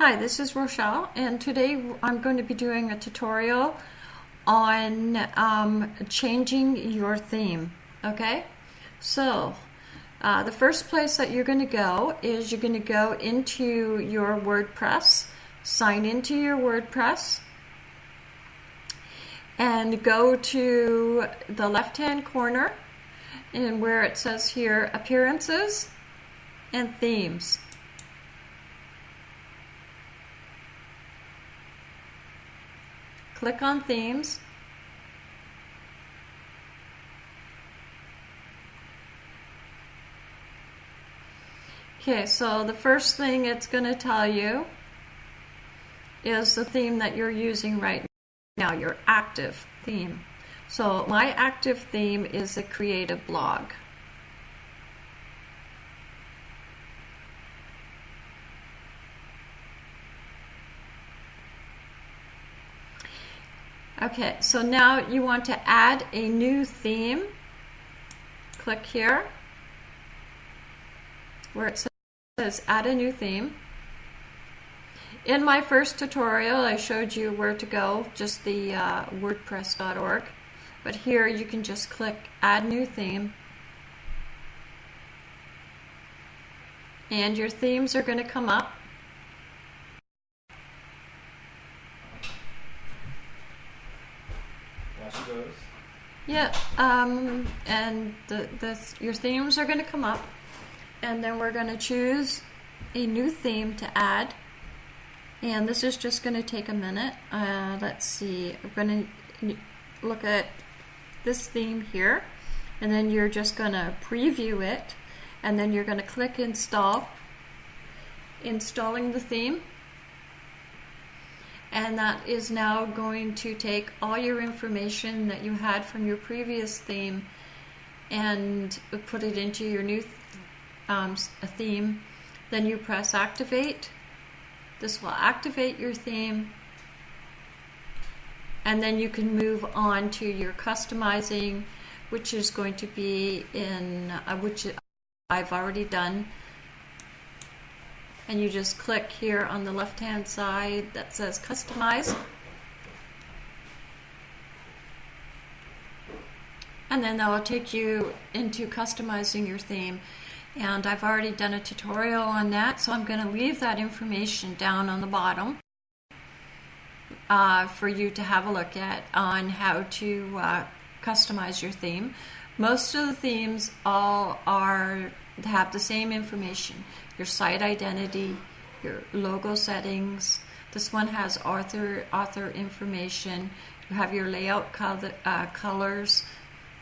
Hi, this is Rochelle, and today I'm going to be doing a tutorial on um, changing your theme. Okay, so uh, the first place that you're going to go is you're going to go into your WordPress, sign into your WordPress, and go to the left hand corner and where it says here appearances and themes. Click on themes. Okay, so the first thing it's going to tell you is the theme that you're using right now, your active theme. So my active theme is a creative blog. Okay, so now you want to add a new theme. Click here where it says add a new theme. In my first tutorial, I showed you where to go, just the uh, wordpress.org. But here you can just click add new theme. And your themes are going to come up. Yeah, um, and the, the, your themes are going to come up, and then we're going to choose a new theme to add. And this is just going to take a minute. Uh, let's see, we're going to look at this theme here, and then you're just going to preview it, and then you're going to click install, installing the theme and that is now going to take all your information that you had from your previous theme and put it into your new th um, theme. Then you press activate. This will activate your theme and then you can move on to your customizing which is going to be in uh, which I've already done and you just click here on the left hand side that says customize and then that will take you into customizing your theme and I've already done a tutorial on that so I'm going to leave that information down on the bottom uh, for you to have a look at on how to uh, customize your theme. Most of the themes all are have the same information your site identity, your logo settings. This one has author author information. You have your layout color, uh, colors.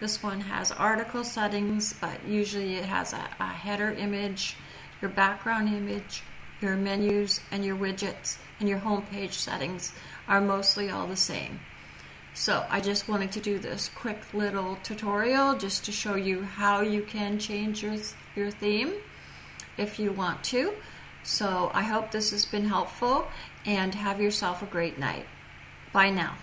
This one has article settings, but usually it has a, a header image, your background image, your menus, and your widgets, and your home page settings are mostly all the same. So I just wanted to do this quick little tutorial just to show you how you can change your, your theme if you want to. So I hope this has been helpful and have yourself a great night. Bye now.